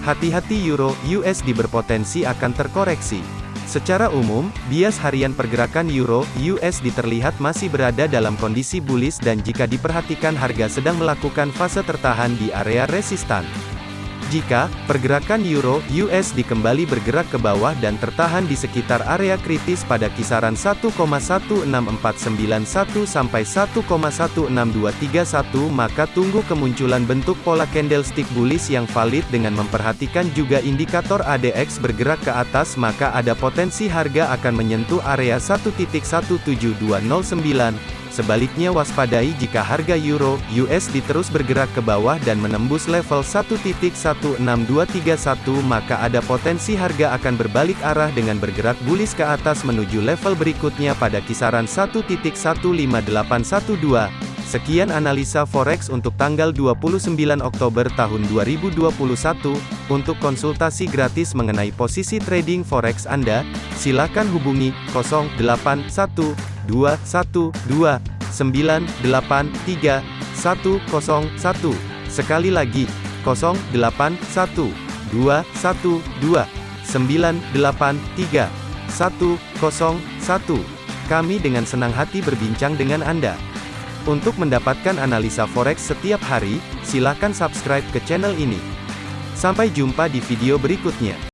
Hati-hati euro USD berpotensi akan terkoreksi. Secara umum, bias harian pergerakan euro USD terlihat masih berada dalam kondisi bullish dan jika diperhatikan harga sedang melakukan fase tertahan di area resistan. Jika pergerakan euro USD kembali bergerak ke bawah dan tertahan di sekitar area kritis pada kisaran 1,16491 sampai 1,16231 maka tunggu kemunculan bentuk pola candlestick bullish yang valid dengan memperhatikan juga indikator ADX bergerak ke atas maka ada potensi harga akan menyentuh area 1.17209 Sebaliknya waspadai jika harga euro USD terus bergerak ke bawah dan menembus level 1.16231 maka ada potensi harga akan berbalik arah dengan bergerak bullish ke atas menuju level berikutnya pada kisaran 1.15812. Sekian analisa forex untuk tanggal 29 Oktober tahun 2021. Untuk konsultasi gratis mengenai posisi trading forex Anda, silakan hubungi 081212 983 101. Sekali lagi, 081212 983 101. Kami dengan senang hati berbincang dengan Anda. Untuk mendapatkan analisa forex setiap hari, silakan subscribe ke channel ini. Sampai jumpa di video berikutnya.